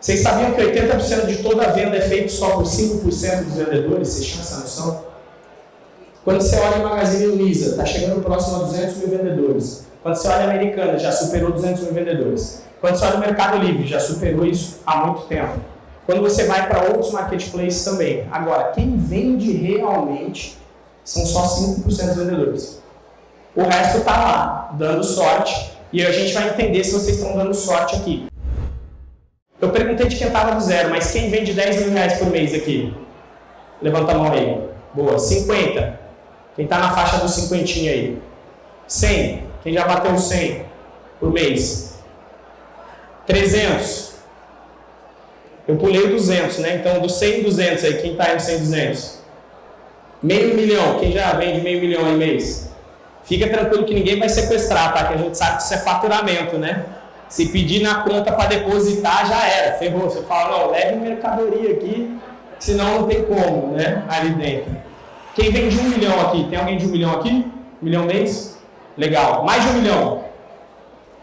Vocês sabiam que 80% de toda a venda é feito só por 5% dos vendedores? Vocês tinham essa noção? Quando você olha a Magazine Luiza, está chegando próximo a 200 mil vendedores. Quando você olha a Americana, já superou 200 mil vendedores. Quando você olha o Mercado Livre, já superou isso há muito tempo. Quando você vai para outros marketplaces também. Agora, quem vende realmente são só 5% dos vendedores. O resto está lá, dando sorte. E a gente vai entender se vocês estão dando sorte aqui. Eu perguntei de quem estava do zero, mas quem vende 10 mil reais por mês aqui? Levanta a mão aí. Boa. 50. Quem está na faixa do cinquentinho aí? 100. Quem já bateu 100 por mês? 300. Eu pulei o 200, né? Então, do 100 e 200 aí, quem está em 100 e 200? Meio milhão. Quem já vende meio milhão aí mês? Fica tranquilo que ninguém vai sequestrar, tá? Que a gente sabe que isso é faturamento, né? Se pedir na conta para depositar, já era, ferrou. Você fala, não, leve mercadoria aqui, senão não tem como, né? Ali dentro. Quem vende um milhão aqui? Tem alguém de um milhão aqui? Um milhão mês? Legal. Mais de um milhão?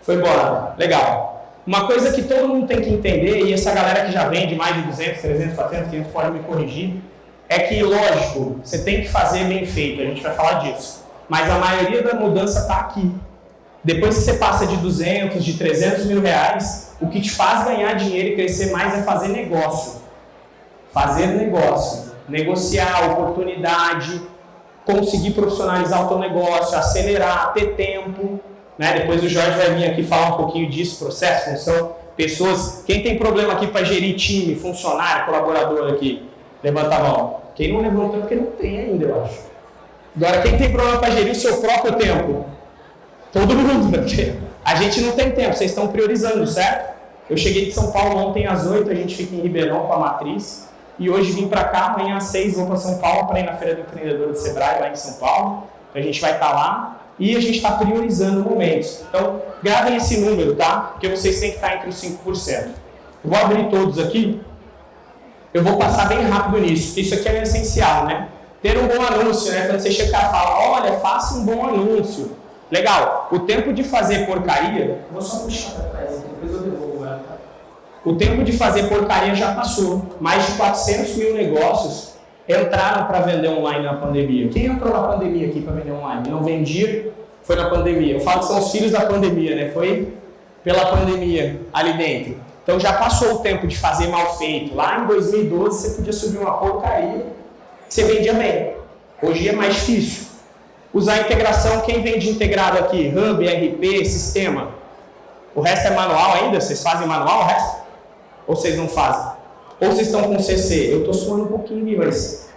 Foi embora. Legal. Uma coisa que todo mundo tem que entender, e essa galera que já vende mais de 200, 300, 400, 500 pode me corrigir, é que, lógico, você tem que fazer bem feito, a gente vai falar disso. Mas a maioria da mudança está aqui. Depois que você passa de 200, de 300 mil reais, o que te faz ganhar dinheiro e crescer mais é fazer negócio. Fazer negócio. Negociar, oportunidade, conseguir profissionalizar o teu negócio, acelerar, ter tempo. Né? Depois o Jorge vai vir aqui falar um pouquinho disso, processo, função, pessoas. Quem tem problema aqui para gerir time, funcionário, colaborador aqui? Levanta a mão. Quem não levantou é porque não tem ainda, eu acho. Agora, quem tem problema para gerir o seu próprio tempo? Todo mundo, porque a gente não tem tempo, vocês estão priorizando, certo? Eu cheguei de São Paulo ontem às 8, a gente fica em Ribeirão com a matriz. E hoje vim para cá, amanhã às 6 vou para São Paulo para ir na Feira do Empreendedor de Sebrae, lá em São Paulo. A gente vai estar tá lá e a gente está priorizando momentos. Então, gravem esse número, tá? Porque vocês têm que estar tá entre os 5%. Eu vou abrir todos aqui. Eu vou passar bem rápido nisso, isso aqui é essencial, né? Ter um bom anúncio, né? Quando você chegar e fala, olha, faça um bom anúncio. Legal. O tempo de fazer porcaria. Vou só puxar para trás depois eu devolvo ela. Tá? O tempo de fazer porcaria já passou. Mais de 400 mil negócios entraram para vender online na pandemia. Quem entrou na pandemia aqui para vender online? Não vendia, foi na pandemia. Eu falo que são os filhos da pandemia, né? Foi pela pandemia ali dentro. Então já passou o tempo de fazer mal feito. Lá em 2012 você podia subir uma porcaria, você vendia bem. Hoje é mais difícil. Usar integração, quem vem de integrado aqui? Hub, RP, sistema. O resto é manual ainda? Vocês fazem manual o resto? Ou vocês não fazem? Ou vocês estão com CC? Eu estou suando um pouquinho mas...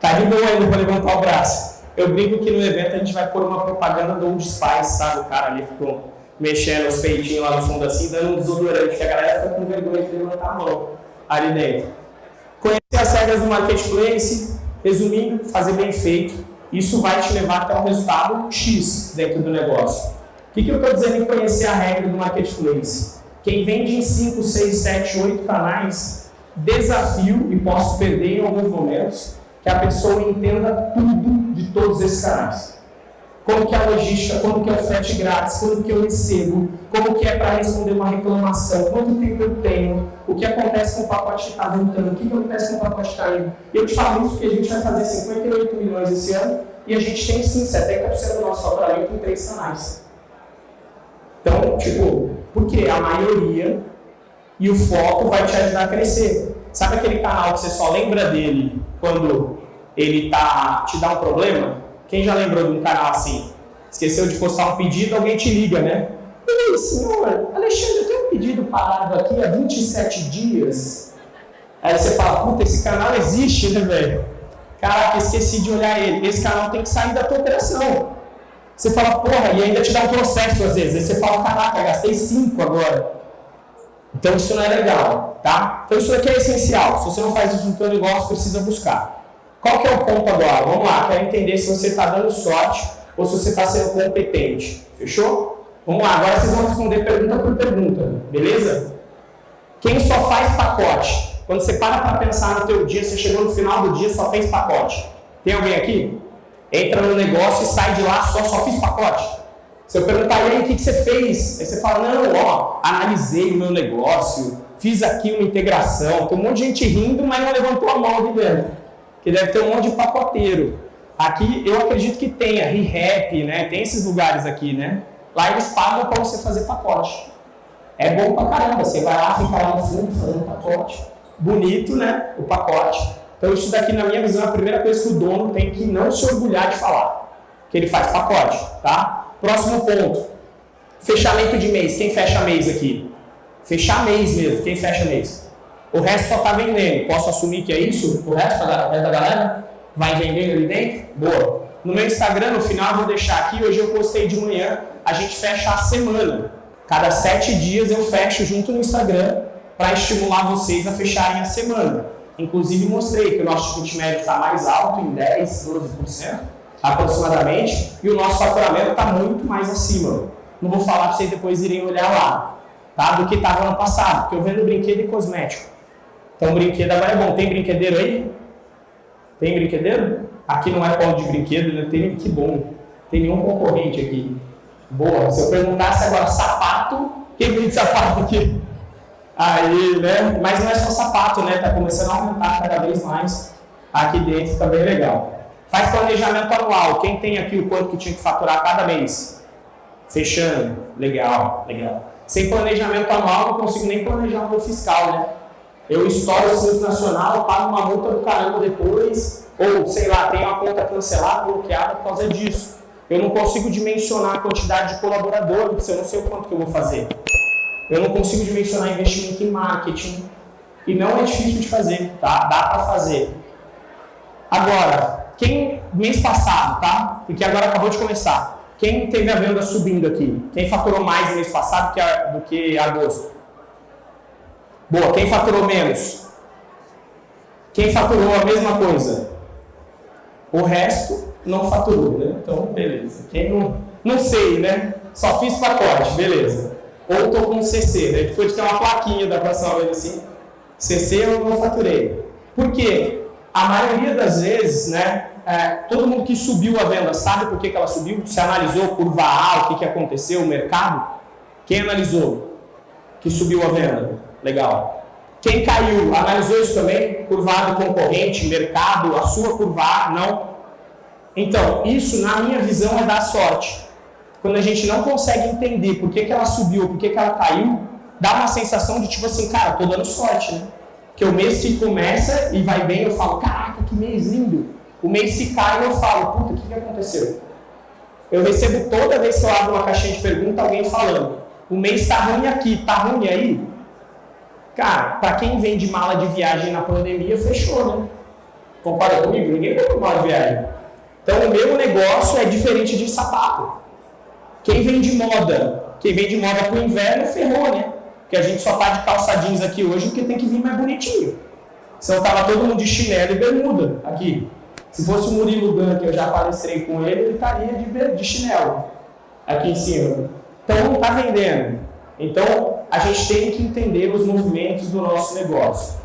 Tá de boa ainda para levantar o braço. Eu brinco que no evento a gente vai pôr uma propaganda do Old Spice, sabe? O cara ali ficou mexendo os peitinhos lá no fundo assim, dando um desodorante, que a galera fica com vergonha de levantar a mão ali dentro. Conhecer as regras do Marketplace, resumindo, fazer bem feito, isso vai te levar até um resultado X dentro do negócio. O que, que eu estou dizendo em conhecer a regra do marketplace? Quem vende em 5, 6, 7, 8 canais, desafio, e posso perder em alguns momentos, que a pessoa entenda tudo de todos esses canais como que é a logística, como que é o frete grátis, como que eu recebo, como que é para responder uma reclamação, quanto tempo eu tenho, o que acontece com o pacote que está voltando, o que, que acontece com o pacote que está indo. Eu te falo isso porque a gente vai fazer 58 milhões esse ano e a gente tem sim 70% do nosso faturamento em três canais. Então, tipo, porque a maioria e o foco vai te ajudar a crescer. Sabe aquele canal que você só lembra dele quando ele tá, te dá um problema? Quem já lembrou de um canal assim? Esqueceu de postar um pedido, alguém te liga, né? E aí, senhor, Alexandre, eu tenho um pedido parado aqui há 27 dias. Aí você fala, puta, esse canal existe, né, velho? Caraca, esqueci de olhar ele. Esse canal tem que sair da tua operação. Você fala, porra, e ainda te dá um processo às vezes. Aí você fala, caraca, gastei 5 agora. Então isso não é legal, tá? Então isso aqui é essencial. Se você não faz isso no teu negócio, precisa buscar. Qual que é o ponto agora? Vamos lá, quero entender se você está dando sorte ou se você está sendo competente. Fechou? Vamos lá, agora vocês vão responder pergunta por pergunta, beleza? Quem só faz pacote? Quando você para para pensar no teu dia, você chegou no final do dia só fez pacote. Tem alguém aqui? Entra no negócio e sai de lá só, só fiz pacote. Se eu perguntar, aí, o que, que você fez? Aí você fala, não, ó, analisei o meu negócio, fiz aqui uma integração, tem um monte de gente rindo, mas não levantou a mão aqui dentro. Que deve ter um monte de pacoteiro. Aqui eu acredito que tenha ReHap, né? Tem esses lugares aqui, né? Lá eles pagam para você fazer pacote. É bom pra caramba, você vai lá, fica lá no fundo fazendo pacote. Bonito, né? O pacote. Então isso daqui, na minha visão, é a primeira coisa que o dono tem que não se orgulhar de falar. Que ele faz pacote, tá? Próximo ponto. Fechamento de mês. Quem fecha mês aqui? Fechar mês mesmo. Quem fecha mês? O resto só está vendendo. Posso assumir que é isso? O resto, da, da galera vai vendendo ali dentro? Boa. No meu Instagram, no final, vou deixar aqui. Hoje eu postei de manhã. A gente fecha a semana. Cada sete dias eu fecho junto no Instagram para estimular vocês a fecharem a semana. Inclusive mostrei que o nosso ticket médio está mais alto, em 10, 12% aproximadamente, e o nosso faturamento está muito mais acima. Não vou falar para vocês depois irem olhar lá, tá? do que estava ano passado, porque eu vendo brinquedo e cosmético. Então brinquedo agora é bom. Tem brinquedeiro aí? Tem brinquedeiro? Aqui não é polo de brinquedo, né? Tem, que bom. Tem nenhum concorrente aqui. Boa. Se eu perguntasse agora sapato, quem vende sapato aqui? Aí, né? Mas não é só sapato, né? Tá começando a aumentar cada vez mais aqui dentro, também tá legal. Faz planejamento anual. Quem tem aqui o quanto que tinha que faturar cada mês? Fechando. Legal, legal. Sem planejamento anual, não consigo nem planejar o meu fiscal, né? Eu estouro o Simples Nacional, pago uma multa do caramba depois, ou sei lá, tenho a conta cancelada, bloqueada por causa disso. Eu não consigo dimensionar a quantidade de colaboradores, eu não sei o quanto que eu vou fazer. Eu não consigo dimensionar investimento em marketing. E não é difícil de fazer, tá? Dá para fazer. Agora, quem, mês passado, tá? Porque agora acabou de começar. Quem teve a venda subindo aqui? Quem faturou mais mês passado que a, do que agosto? Boa, quem faturou menos? Quem faturou a mesma coisa? O resto não faturou, né? Então, beleza. Quem não, não sei, né? Só fiz pacote, beleza. Ou estou com CC, né? Depois de ter uma plaquinha da próxima vez assim, CC eu não faturei. Por quê? A maioria das vezes, né? É, todo mundo que subiu a venda sabe por que, que ela subiu? Se analisou curva A, o que, que aconteceu, o mercado? Quem analisou que subiu a venda? Legal. Quem caiu, analisou isso também? Curvado concorrente, mercado, a sua curva A, não? Então, isso, na minha visão, é dar sorte. Quando a gente não consegue entender por que, que ela subiu, por que, que ela caiu, dá uma sensação de tipo assim, cara, tô dando sorte, né? Que o mês que começa e vai bem, eu falo, caraca, que mês lindo. O mês se cai, eu falo, puta, o que, que aconteceu? Eu recebo toda vez que eu abro uma caixinha de pergunta alguém falando, o mês tá ruim aqui, tá ruim aí? Cara, para quem vende mala de viagem na pandemia, fechou, né? Concorda comigo? Ninguém vendeu mala de viagem. Então, o meu negócio é diferente de sapato. Quem vende moda, quem vende moda para o inverno, ferrou, né? Porque a gente só tá de calça jeans aqui hoje porque tem que vir mais bonitinho. Senão tava todo mundo de chinelo e bermuda aqui. Se fosse o Murilo Dan, que eu já palestrei com ele, ele estaria de, de chinelo aqui em cima. Então não está vendendo. Então a gente tem que entender os movimentos do nosso negócio.